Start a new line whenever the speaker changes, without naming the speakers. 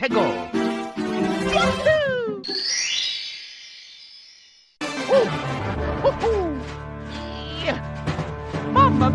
Let's go! Yahoo! Oh! Woohoo! Yeah. Mamma!